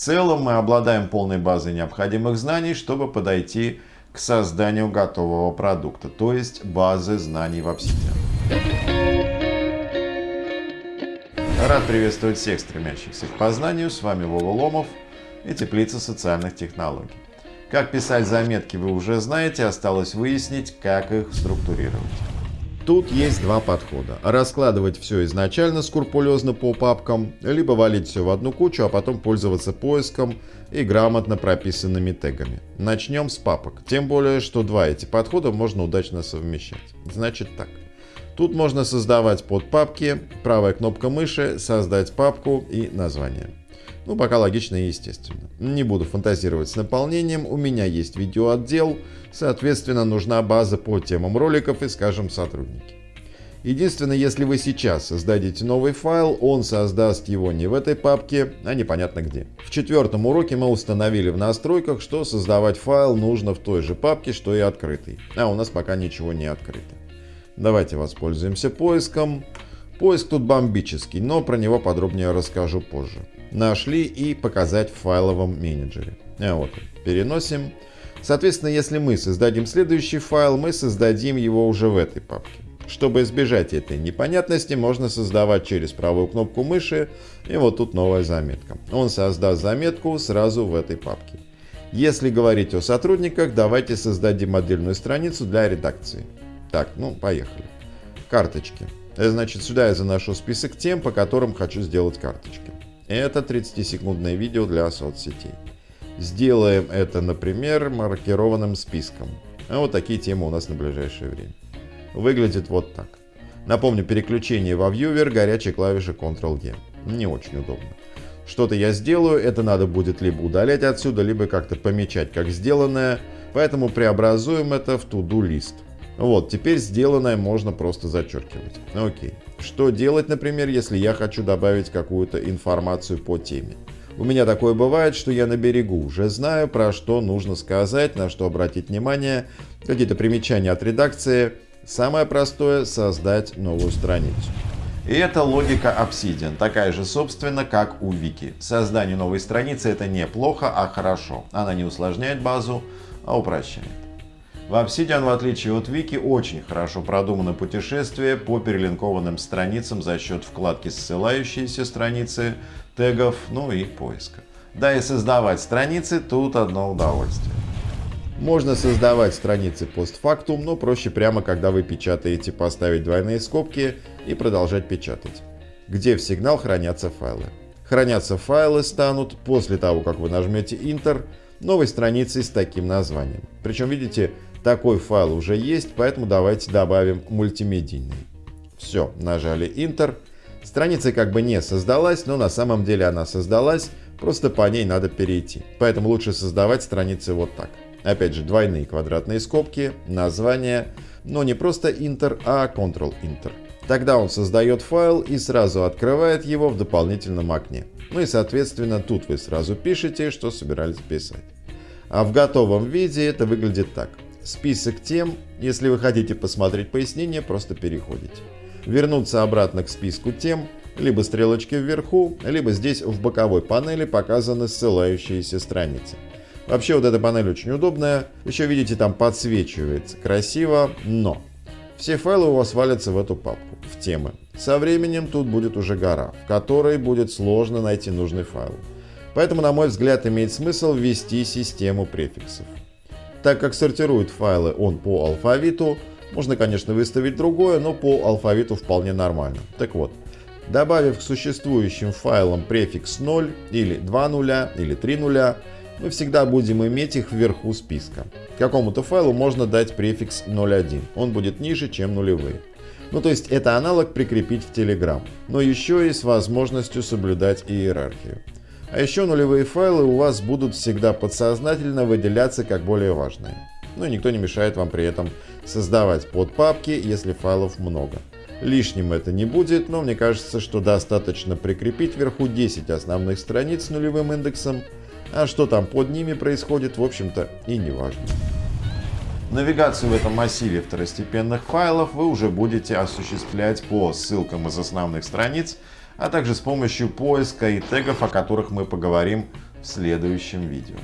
целом мы обладаем полной базой необходимых знаний, чтобы подойти к созданию готового продукта, то есть базы знаний в Obsidian. Рад приветствовать всех стремящихся к познанию. С вами Вова Ломов и Теплица социальных технологий. Как писать заметки вы уже знаете, осталось выяснить, как их структурировать. Тут есть два подхода. Раскладывать все изначально скрупулезно по папкам, либо валить все в одну кучу, а потом пользоваться поиском и грамотно прописанными тегами. Начнем с папок. Тем более, что два эти подхода можно удачно совмещать. Значит так. Тут можно создавать подпапки, правая кнопка мыши, создать папку и название. Ну, пока логично и естественно. Не буду фантазировать с наполнением, у меня есть видеоотдел, соответственно, нужна база по темам роликов и, скажем, сотрудники. Единственное, если вы сейчас создадите новый файл, он создаст его не в этой папке, а непонятно где. В четвертом уроке мы установили в настройках, что создавать файл нужно в той же папке, что и открытый. А у нас пока ничего не открыто. Давайте воспользуемся поиском. Поиск тут бомбический, но про него подробнее расскажу позже. Нашли и показать в файловом менеджере. А вот, переносим. Соответственно, если мы создадим следующий файл, мы создадим его уже в этой папке. Чтобы избежать этой непонятности, можно создавать через правую кнопку мыши, и вот тут новая заметка. Он создаст заметку сразу в этой папке. Если говорить о сотрудниках, давайте создадим отдельную страницу для редакции. Так, ну, поехали. Карточки. Э, значит, сюда я заношу список тем, по которым хочу сделать карточки. Это 30-секундное видео для соцсетей. Сделаем это, например, маркированным списком. А вот такие темы у нас на ближайшее время. Выглядит вот так. Напомню, переключение во вьювер горячей клавиши Ctrl-G. Не очень удобно. Что-то я сделаю, это надо будет либо удалять отсюда, либо как-то помечать как сделанное, поэтому преобразуем это в to-do лист. Вот, теперь сделанное можно просто зачеркивать. Окей. Что делать, например, если я хочу добавить какую-то информацию по теме? У меня такое бывает, что я на берегу уже знаю, про что нужно сказать, на что обратить внимание, какие-то примечания от редакции. Самое простое – создать новую страницу. И это логика Obsidian, такая же, собственно, как у Вики. Создание новой страницы – это не плохо, а хорошо. Она не усложняет базу, а упрощает. В Obsidian, в отличие от Wiki, очень хорошо продумано путешествие по перелинкованным страницам за счет вкладки «Ссылающиеся страницы», тегов, ну и поиска. Да и создавать страницы тут одно удовольствие. Можно создавать страницы постфактум, но проще прямо, когда вы печатаете, поставить двойные скобки и продолжать печатать. Где в сигнал хранятся файлы. Хранятся файлы станут после того, как вы нажмете Enter, новой страницей с таким названием. Причем, видите, такой файл уже есть, поэтому давайте добавим мультимедийный. Все, нажали Enter. Страница как бы не создалась, но на самом деле она создалась, просто по ней надо перейти. Поэтому лучше создавать страницы вот так. Опять же, двойные квадратные скобки, название, но не просто Enter, а Ctrl-Enter. Тогда он создает файл и сразу открывает его в дополнительном окне. Ну и соответственно тут вы сразу пишете, что собирались писать. А в готовом виде это выглядит так список тем. Если вы хотите посмотреть пояснение, просто переходите. Вернуться обратно к списку тем, либо стрелочки вверху, либо здесь в боковой панели показаны ссылающиеся страницы. Вообще вот эта панель очень удобная, еще видите там подсвечивается красиво, но все файлы у вас валятся в эту папку, в темы. Со временем тут будет уже гора, в которой будет сложно найти нужный файл. Поэтому, на мой взгляд, имеет смысл ввести систему префиксов. Так как сортирует файлы он по алфавиту, можно, конечно, выставить другое, но по алфавиту вполне нормально. Так вот, добавив к существующим файлам префикс 0 или 2 нуля или 3 нуля, мы всегда будем иметь их вверху списка. Какому-то файлу можно дать префикс 01, он будет ниже, чем нулевые. Ну то есть это аналог прикрепить в Telegram, но еще и с возможностью соблюдать иерархию. А еще нулевые файлы у вас будут всегда подсознательно выделяться как более важные. Ну и никто не мешает вам при этом создавать подпапки, если файлов много. Лишним это не будет, но мне кажется, что достаточно прикрепить вверху 10 основных страниц с нулевым индексом, а что там под ними происходит, в общем-то и не важно. Навигацию в этом массиве второстепенных файлов вы уже будете осуществлять по ссылкам из основных страниц, а также с помощью поиска и тегов, о которых мы поговорим в следующем видео.